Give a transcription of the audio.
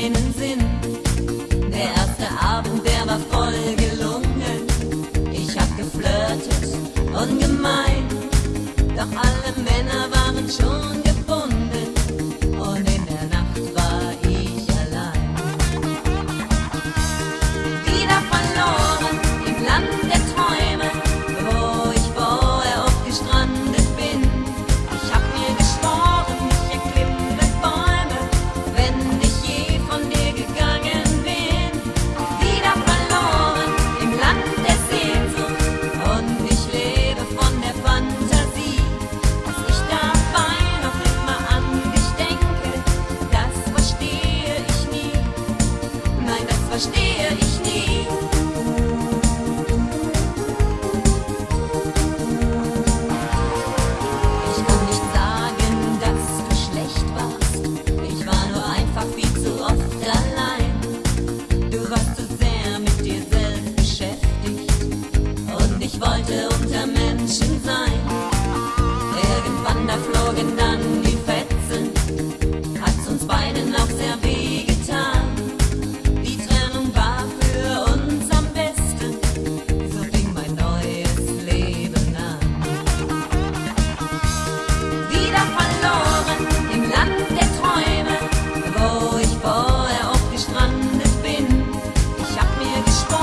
keinen Sinn. Der erste Abend, der war voll gelungen. Ich hab geflirtet, ungemein. Doch alle Männer waren schon gelungen. lights.